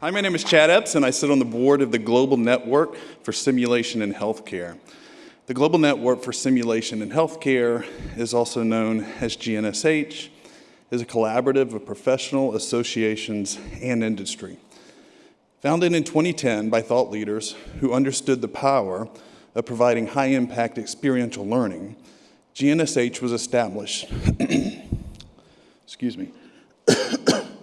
Hi, my name is Chad Epps, and I sit on the board of the Global Network for Simulation in Healthcare. The Global Network for Simulation in Healthcare is also known as GNSH, is a collaborative of professional associations and industry. Founded in 2010 by thought leaders who understood the power of providing high-impact experiential learning, GNSH was established, excuse me,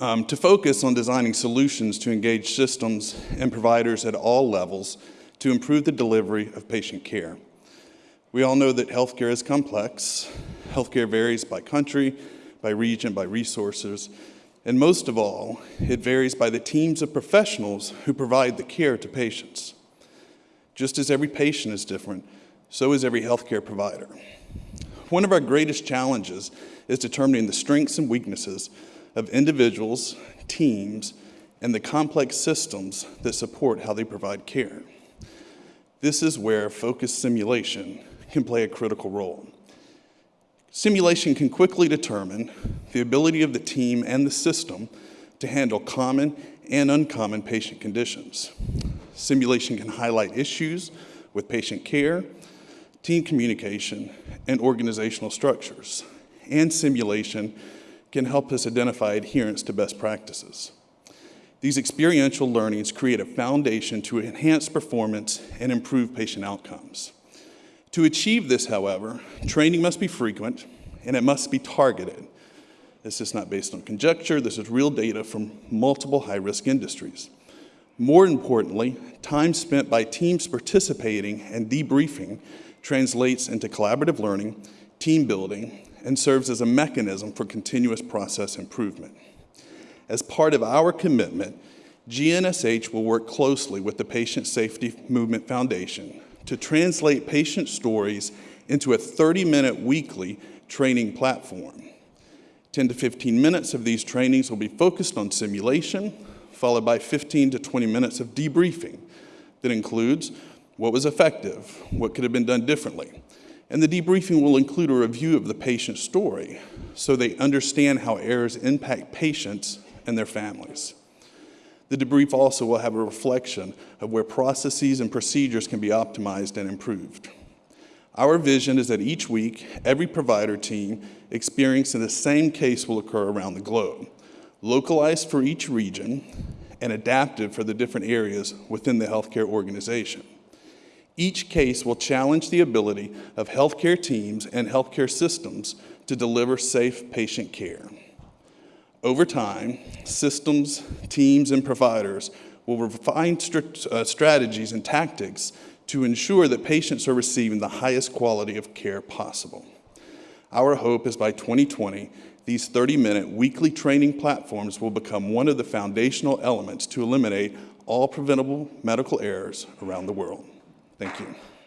um, to focus on designing solutions to engage systems and providers at all levels to improve the delivery of patient care. We all know that healthcare is complex. Healthcare varies by country, by region, by resources, and most of all, it varies by the teams of professionals who provide the care to patients. Just as every patient is different, so is every healthcare provider. One of our greatest challenges is determining the strengths and weaknesses of individuals, teams, and the complex systems that support how they provide care. This is where focused simulation can play a critical role. Simulation can quickly determine the ability of the team and the system to handle common and uncommon patient conditions. Simulation can highlight issues with patient care, team communication, and organizational structures. And simulation can help us identify adherence to best practices. These experiential learnings create a foundation to enhance performance and improve patient outcomes. To achieve this, however, training must be frequent and it must be targeted. This is not based on conjecture, this is real data from multiple high-risk industries. More importantly, time spent by teams participating and debriefing translates into collaborative learning, team building, and serves as a mechanism for continuous process improvement. As part of our commitment, GNSH will work closely with the Patient Safety Movement Foundation to translate patient stories into a 30-minute weekly training platform. 10 to 15 minutes of these trainings will be focused on simulation, followed by 15 to 20 minutes of debriefing that includes what was effective, what could have been done differently, and the debriefing will include a review of the patient's story so they understand how errors impact patients and their families. The debrief also will have a reflection of where processes and procedures can be optimized and improved. Our vision is that each week, every provider team experiencing the same case will occur around the globe, localized for each region and adapted for the different areas within the healthcare organization. Each case will challenge the ability of healthcare teams and healthcare systems to deliver safe patient care. Over time, systems, teams, and providers will refine uh, strategies and tactics to ensure that patients are receiving the highest quality of care possible. Our hope is by 2020, these 30-minute weekly training platforms will become one of the foundational elements to eliminate all preventable medical errors around the world. Thank you.